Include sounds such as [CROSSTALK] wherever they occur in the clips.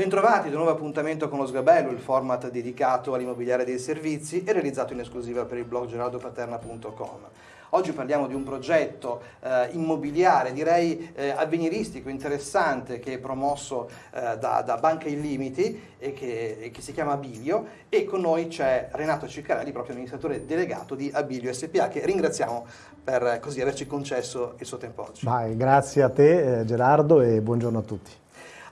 Bentrovati ad un nuovo appuntamento con lo Sgabello, il format dedicato all'immobiliare dei servizi e realizzato in esclusiva per il blog geraldopaterna.com. Oggi parliamo di un progetto eh, immobiliare, direi eh, avveniristico, interessante, che è promosso eh, da, da, Banca Illimiti e che, e che, si chiama Abilio e con noi c'è Renato Ciccarelli, proprio amministratore delegato di Abilio SPA, che ringraziamo per così averci concesso il suo tempo oggi. Vai, grazie a te eh, Gerardo e buongiorno a tutti.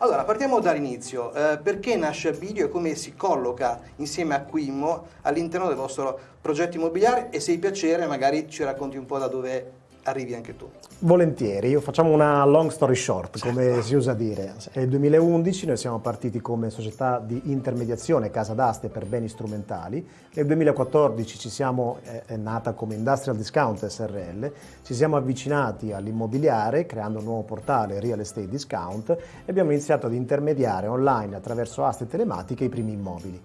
Allora, partiamo dall'inizio. Eh, perché nasce Abilio e come si colloca insieme a Quimmo all'interno del vostro progetto immobiliare e se hai piacere magari ci racconti un po' da dove arrivi anche tu. Volentieri, facciamo una long story short, come certo. si usa dire. È il 2011, noi siamo partiti come società di intermediazione casa d'aste per beni strumentali. Nel 2014 ci siamo, è nata come Industrial Discount SRL, ci siamo avvicinati all'immobiliare creando un nuovo portale Real Estate Discount e abbiamo iniziato ad intermediare online attraverso aste telematiche i primi immobili.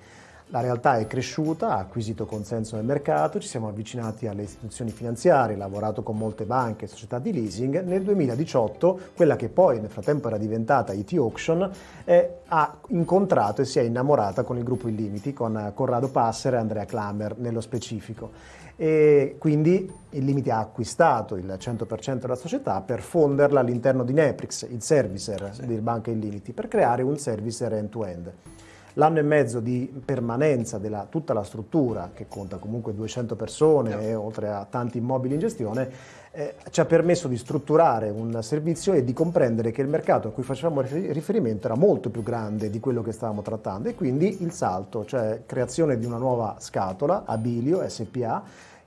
La realtà è cresciuta, ha acquisito consenso nel mercato, ci siamo avvicinati alle istituzioni finanziarie, lavorato con molte banche e società di leasing. Nel 2018, quella che poi nel frattempo era diventata IT Auction, eh, ha incontrato e si è innamorata con il gruppo Illimiti, con Corrado Passer e Andrea Klammer nello specifico. E quindi Illimiti ha acquistato il 100% della società per fonderla all'interno di Neprix, il servicer sì. di Banca Illimiti, per creare un servicer end-to-end. end to end L'anno e mezzo di permanenza della tutta la struttura, che conta comunque 200 persone e oltre a tanti immobili in gestione, eh, ci ha permesso di strutturare un servizio e di comprendere che il mercato a cui facevamo riferimento era molto più grande di quello che stavamo trattando. E quindi il salto, cioè creazione di una nuova scatola, Abilio SPA,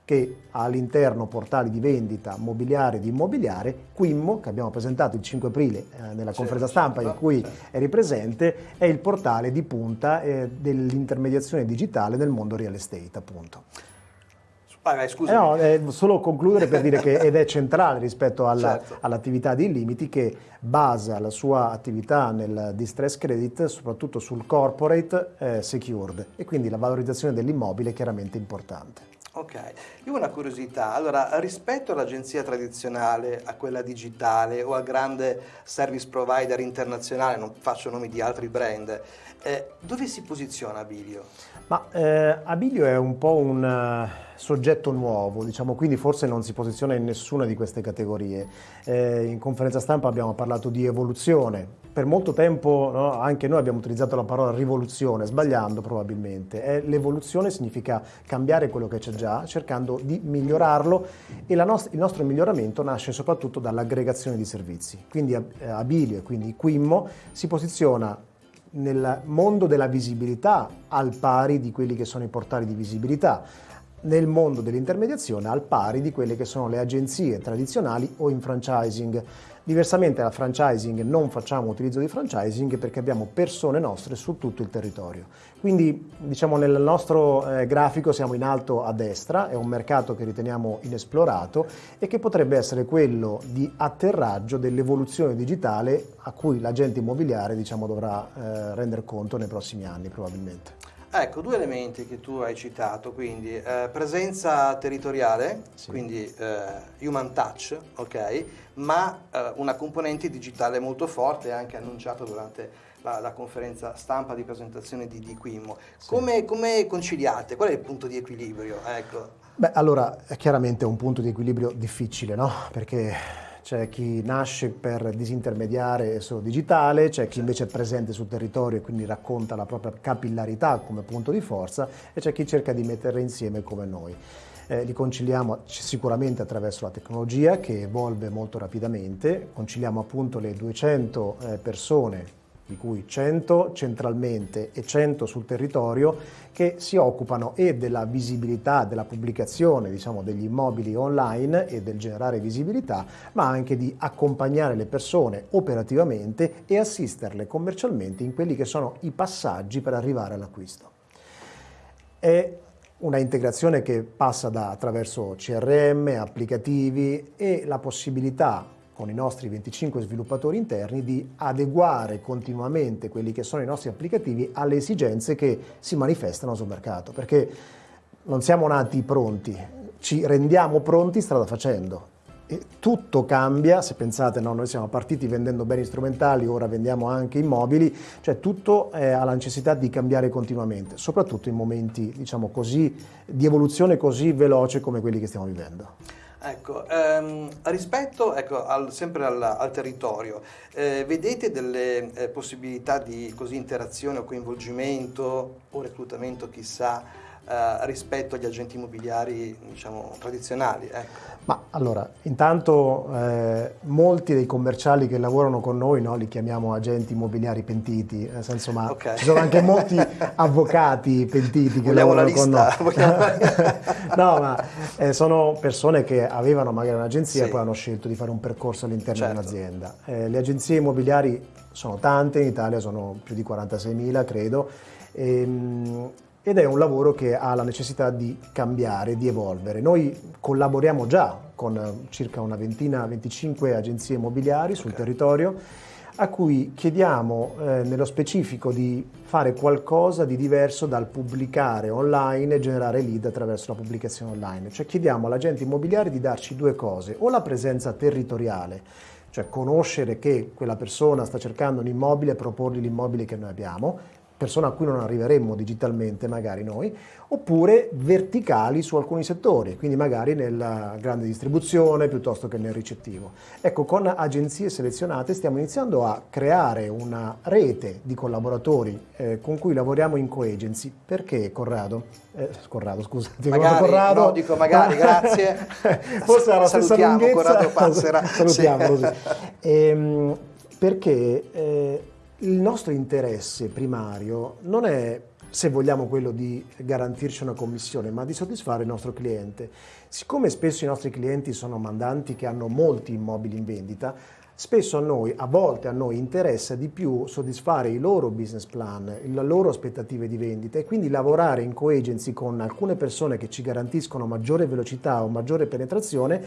che ha all'interno portali di vendita mobiliare di immobiliare, Quimmo, che abbiamo presentato il 5 aprile eh, nella conferenza stampa in cui eri presente, è il portale di punta eh, dell'intermediazione digitale nel mondo real estate, appunto. Vai, scusa. Eh no, eh, solo concludere per dire che ed è centrale rispetto certo. all'attività di Illimiti che basa la sua attività nel distress credit soprattutto sul corporate eh, secured e quindi la valorizzazione dell'immobile è chiaramente importante. Ok, io ho una curiosità, allora rispetto all'agenzia tradizionale, a quella digitale o al grande service provider internazionale, non faccio nomi di altri brand, eh, dove si posiziona Abilio? Ma eh, Abilio è un po' un uh, soggetto nuovo, diciamo, quindi forse non si posiziona in nessuna di queste categorie. Eh, in conferenza stampa abbiamo parlato di evoluzione. Per molto tempo no, anche noi abbiamo utilizzato la parola rivoluzione, sbagliando probabilmente. Eh, l'evoluzione significa cambiare quello che c'è già, cercando di migliorarlo e nost il nostro miglioramento nasce soprattutto dall'aggregazione di servizi. Quindi eh, Abilio e quindi Quimmo si posiziona nel mondo della visibilità al pari di quelli che sono i portali di visibilità, nel mondo dell'intermediazione al pari di quelle che sono le agenzie tradizionali o in franchising. Diversamente dal franchising non facciamo utilizzo di franchising perché abbiamo persone nostre su tutto il territorio. Quindi diciamo nel nostro eh, grafico siamo in alto a destra, è un mercato che riteniamo inesplorato e che potrebbe essere quello di atterraggio dell'evoluzione digitale a cui l'agente immobiliare diciamo, dovrà eh, rendere conto nei prossimi anni probabilmente. Ecco, due elementi che tu hai citato, quindi eh, presenza territoriale, sì. quindi eh, human touch, ok, ma eh, una componente digitale molto forte, anche annunciata durante la, la, conferenza stampa di presentazione di, di Quimmo. Sì. Come, come, conciliate? Qual è il punto di equilibrio? Ecco. Beh, allora, è chiaramente un punto di equilibrio difficile, no? Perché c'è chi nasce per disintermediare solo digitale, c'è chi invece è presente sul territorio e quindi racconta la propria capillarità come punto di forza e c'è chi cerca di metterle insieme come noi. Eh, li conciliamo sicuramente attraverso la tecnologia che evolve molto rapidamente, conciliamo appunto le 200 eh, persone di cui 100 centralmente e 100 sul territorio, che si occupano e della visibilità, della pubblicazione diciamo, degli immobili online e del generare visibilità, ma anche di accompagnare le persone operativamente e assisterle commercialmente in quelli che sono i passaggi per arrivare all'acquisto. È una integrazione che passa da, attraverso CRM, applicativi e la possibilità con i nostri 25 sviluppatori interni di adeguare continuamente quelli che sono i nostri applicativi alle esigenze che si manifestano sul mercato, perché non siamo nati pronti, ci rendiamo pronti strada facendo. E tutto cambia, se pensate, no, noi siamo partiti vendendo beni strumentali, ora vendiamo anche immobili, cioè tutto ha la necessità di cambiare continuamente, soprattutto in momenti diciamo così, di evoluzione così veloce come quelli che stiamo vivendo. Ecco, ehm, rispetto ecco, al, sempre al, al territorio, eh, vedete delle eh, possibilità di così, interazione o coinvolgimento o reclutamento, chissà, eh, rispetto agli agenti immobiliari diciamo, tradizionali? Ecco. Ma allora, intanto eh, molti dei commerciali che lavorano con noi no, li chiamiamo agenti immobiliari pentiti, nel senso ma okay. ci sono anche molti [LAUGHS] avvocati pentiti che Vogliamo lavorano con noi. [LAUGHS] no, ma eh, sono persone che avevano magari un'agenzia sì. e poi hanno scelto di fare un percorso all'interno certo. di un'azienda. Eh, le agenzie immobiliari sono tante, in Italia sono più di 46.000 credo. E, ehm, ed è un lavoro che ha la necessità di cambiare, di evolvere. Noi collaboriamo già con circa una ventina, 25 agenzie immobiliari sul okay. territorio a cui chiediamo eh, nello specifico di fare qualcosa di diverso dal pubblicare online e generare lead attraverso la pubblicazione online. Cioè chiediamo all'agente immobiliare di darci due cose, o la presenza territoriale, cioè conoscere che quella persona sta cercando un immobile e proporgli l'immobile che noi abbiamo, persona a cui non arriveremmo digitalmente magari noi, oppure verticali su alcuni settori, quindi magari nella grande distribuzione piuttosto che nel ricettivo. Ecco, con agenzie selezionate stiamo iniziando a creare una rete di collaboratori eh, con cui lavoriamo in co-agency. Perché Corrado? Eh, Corrado, scusa, ti magari, Corrado. No, dico magari, grazie. [LAUGHS] Forse era la stessa lunghezza. Corrado Passera. [LAUGHS] Salutiamo sì. così. Ehm, perché... Eh, il nostro interesse primario non è, se vogliamo, quello di garantirci una commissione, ma di soddisfare il nostro cliente. Siccome spesso i nostri clienti sono mandanti che hanno molti immobili in vendita, spesso a noi, a volte a noi interessa di più soddisfare i loro business plan, le loro aspettative di vendita e quindi lavorare in co-agency con alcune persone che ci garantiscono maggiore velocità o maggiore penetrazione,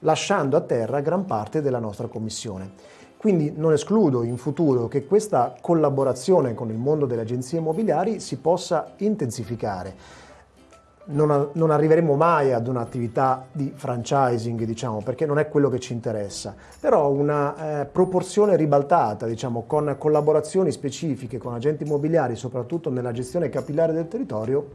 lasciando a terra gran parte della nostra commissione. Quindi non escludo in futuro che questa collaborazione con il mondo delle agenzie immobiliari si possa intensificare. Non, non arriveremo mai ad un'attività di franchising, diciamo, perché non è quello che ci interessa, però una eh, proporzione ribaltata, diciamo, con collaborazioni specifiche con agenti immobiliari, soprattutto nella gestione capillare del territorio,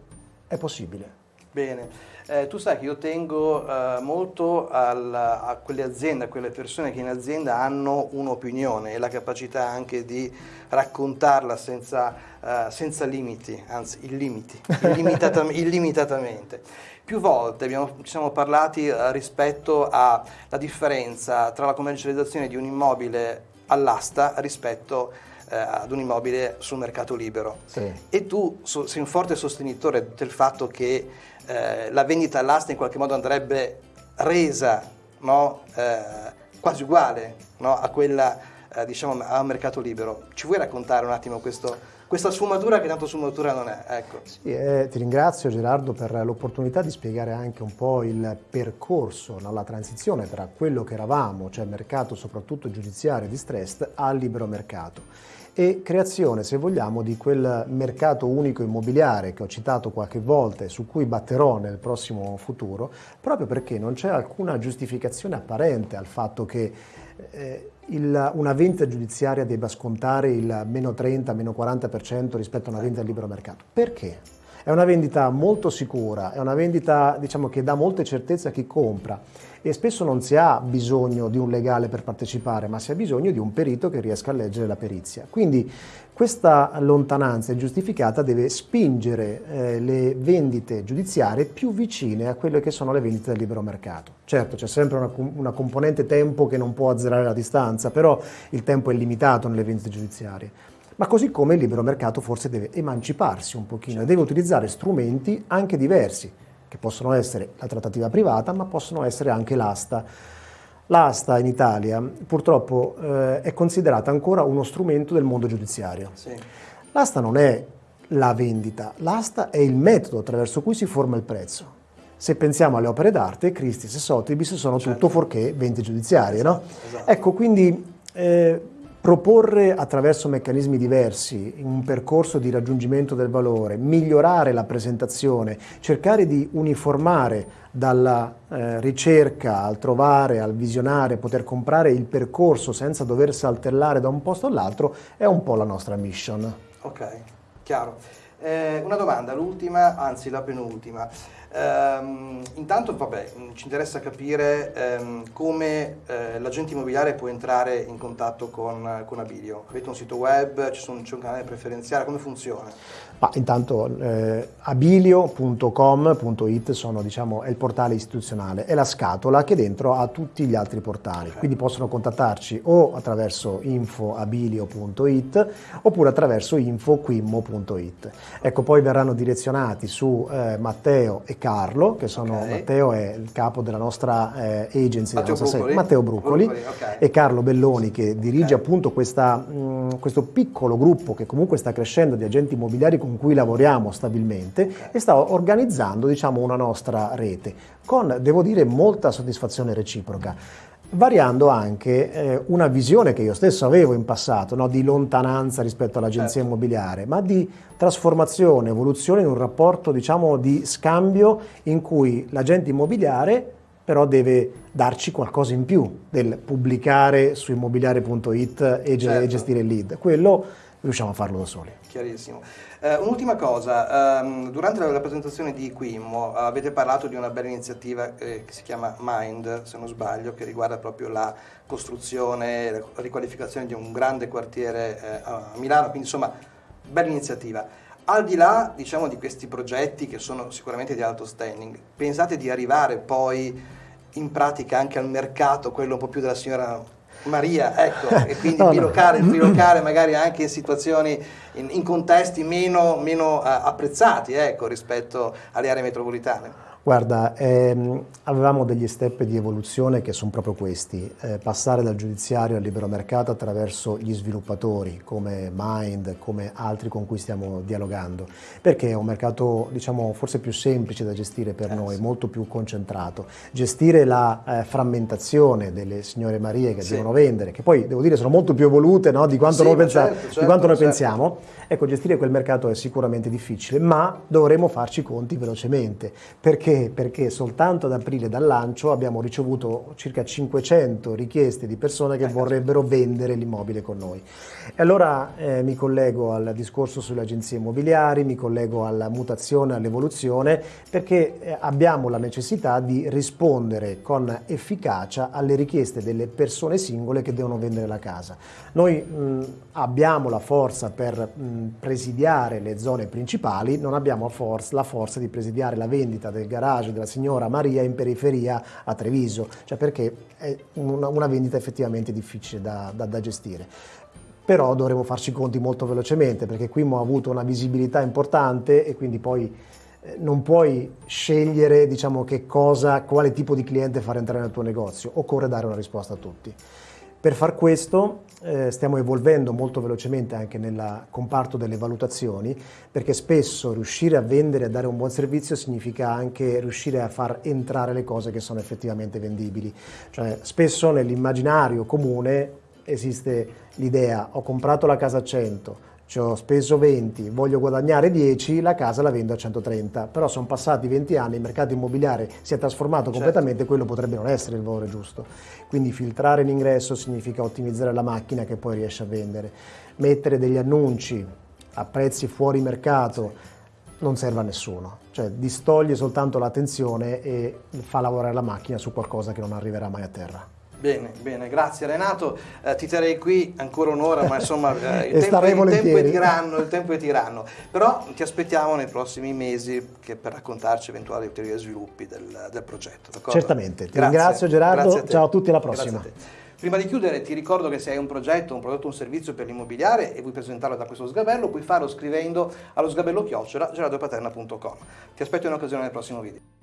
è possibile. Bene. Eh, tu sai che io tengo eh, molto al, a quelle aziende, a quelle persone che in azienda hanno un'opinione e la capacità anche di raccontarla senza, eh, senza limiti, anzi illimiti, illimitatamente. [LAUGHS] illimitatamente. Più volte abbiamo, ci siamo parlati eh, rispetto alla differenza tra la commercializzazione di un immobile all'asta rispetto eh, ad un immobile sul mercato libero. Sì. E tu so, sei un forte sostenitore del fatto che eh, la vendita all'asta in qualche modo andrebbe resa no? eh, quasi uguale no? a quella eh, diciamo al mercato libero. Ci vuoi raccontare un attimo questo, questa sfumatura che tanto sfumatura non è? Ecco. Sì, eh, ti ringrazio Gerardo per l'opportunità di spiegare anche un po' il percorso, no? la transizione tra quello che eravamo, cioè mercato soprattutto giudiziario distressed, al libero mercato e creazione, se vogliamo, di quel mercato unico immobiliare che ho citato qualche volta e su cui batterò nel prossimo futuro, proprio perché non c'è alcuna giustificazione apparente al fatto che eh, il, una vendita giudiziaria debba scontare il meno 30, meno 40% rispetto a una vendita al libero mercato. Perché? È una vendita molto sicura, è una vendita diciamo, che dà molte certezze a chi compra e spesso non si ha bisogno di un legale per partecipare, ma si ha bisogno di un perito che riesca a leggere la perizia. Quindi questa lontananza ingiustificata deve spingere eh, le vendite giudiziarie più vicine a quelle che sono le vendite del libero mercato. Certo, c'è sempre una, una componente tempo che non può azzerare la distanza, però il tempo è limitato nelle vendite giudiziarie ma così come il libero mercato forse deve emanciparsi un pochino e deve utilizzare strumenti anche diversi che possono essere la trattativa privata, ma possono essere anche l'asta. L'asta in Italia purtroppo eh, è considerata ancora uno strumento del mondo giudiziario. Sì. L'asta non è la vendita, l'asta è il metodo attraverso cui si forma il prezzo. Se pensiamo alle opere d'arte, Christie's e Sotheby's sono certo. tutto fuorché vendite giudiziarie, esatto, no? esatto. Ecco, quindi eh, proporre attraverso meccanismi diversi un percorso di raggiungimento del valore, migliorare la presentazione, cercare di uniformare dalla eh, ricerca al trovare, al visionare, poter comprare il percorso senza dover saltellare da un posto all'altro è un po' la nostra mission. Ok, chiaro. Eh, una domanda, l'ultima, anzi la penultima. Ehm, intanto, vabbè, ci interessa capire ehm, come eh, l'agente immobiliare può entrare in contatto con, con Abilio. Avete un sito web, c'è un, un canale preferenziale, come funziona? Ma intanto eh, abilio.com.it sono, diciamo, è il portale istituzionale, è la scatola che dentro ha tutti gli altri portali, okay. quindi possono contattarci o attraverso infoabilio.it oppure attraverso infoquimmo.it. Ecco, poi verranno direzionati su eh, Matteo e Carlo, che sono, okay. Matteo è il capo della nostra eh, agency, Matteo nostra Bruccoli, Matteo Bruccoli, Bruccoli okay. e Carlo Belloni che dirige appunto questa, mh, questo piccolo gruppo che comunque sta crescendo di agenti immobiliari con con cui lavoriamo stabilmente e sta organizzando diciamo, una nostra rete con, devo dire, molta soddisfazione reciproca variando anche eh, una visione che io stesso avevo in passato, no? di lontananza rispetto all'agenzia certo. immobiliare, ma di trasformazione, evoluzione in un rapporto diciamo, di scambio in cui l'agente immobiliare però deve darci qualcosa in più del pubblicare su immobiliare.it e, certo. gestire il lead. Quello riusciamo a farlo da soli. Chiarissimo. Uh, un'ultima cosa, um, durante la, la, presentazione di Quimmo uh, avete parlato di una bella iniziativa eh, che si chiama Mind, se non sbaglio, che riguarda proprio la costruzione, la riqualificazione di un grande quartiere eh, a Milano, quindi insomma, bella iniziativa. Al di là diciamo, di questi progetti che sono sicuramente di alto standing, pensate di arrivare poi in pratica anche al mercato, quello un po' più della signora Maria, ecco, [LAUGHS] e quindi no, bilocare, no. bilocare [CLEARS THROAT] magari anche in situazioni, in, in contesti meno, meno uh, apprezzati ecco, rispetto alle aree metropolitane. Guarda, ehm, avevamo degli step di evoluzione che sono proprio questi, eh, passare dal giudiziario al libero mercato attraverso gli sviluppatori come Mind, come altri con cui stiamo dialogando, perché è un mercato diciamo forse più semplice da gestire per eh, noi, molto più concentrato. Gestire la eh, frammentazione delle signore Marie che sì. devono vendere, che poi devo dire sono molto più evolute no, di quanto, sì, noi, pensa- certo, certo, di quanto noi certo. pensiamo, ecco gestire quel mercato è sicuramente difficile, ma dovremo farci conti velocemente, perché perché? Perché soltanto ad aprile dal lancio abbiamo ricevuto circa 500 richieste di persone che vorrebbero vendere l'immobile con noi. E allora eh, mi collego al discorso sulle agenzie immobiliari, mi collego alla mutazione, all'evoluzione, perché eh, abbiamo la necessità di rispondere con efficacia alle richieste delle persone singole che devono vendere la casa. Noi mh, abbiamo la forza per mh, presidiare le zone principali, non abbiamo la forza di presidiare la vendita del garage garage della signora Maria in periferia a Treviso, cioè perché è una, una vendita effettivamente difficile da, da, da gestire. Però dovremo farci conti molto velocemente perché qui ho avuto una visibilità importante e quindi poi eh, non puoi scegliere diciamo, cosa, quale tipo di cliente far entrare nel tuo negozio, occorre dare una risposta a tutti. Per far questo eh, stiamo evolvendo molto velocemente anche nel comparto delle valutazioni perché spesso riuscire a vendere e a dare un buon servizio significa anche riuscire a far entrare le cose che sono effettivamente vendibili. Cioè, spesso nell'immaginario comune esiste l'idea ho comprato la casa a 100, ci ho speso 20, voglio guadagnare 10, la casa la vendo a 130, però sono passati 20 anni, il mercato immobiliare si è trasformato certo. completamente, quello potrebbe non essere il valore giusto. Quindi filtrare l'ingresso significa ottimizzare la macchina che poi riesce a vendere. Mettere degli annunci a prezzi fuori mercato non serve a nessuno, cioè distoglie soltanto l'attenzione e fa lavorare la macchina su qualcosa che non arriverà mai a terra. Bene, bene, grazie Renato. Eh, ti terrei qui ancora un'ora, ma insomma eh, [LAUGHS] il, tempo, il, tempo è tiranno, il tempo è tiranno. Però ti aspettiamo nei prossimi mesi per raccontarci eventuali ulteriori sviluppi del, del progetto. Certamente. Ti grazie. ringrazio Gerardo, a ciao a tutti, alla prossima. Prima di chiudere ti ricordo che se hai un progetto, un prodotto, un servizio per l'immobiliare e vuoi presentarlo da questo sgabello, puoi farlo scrivendo allo sgabello chiocciola gerardopaterna.com. Ti aspetto in occasione nel prossimo video.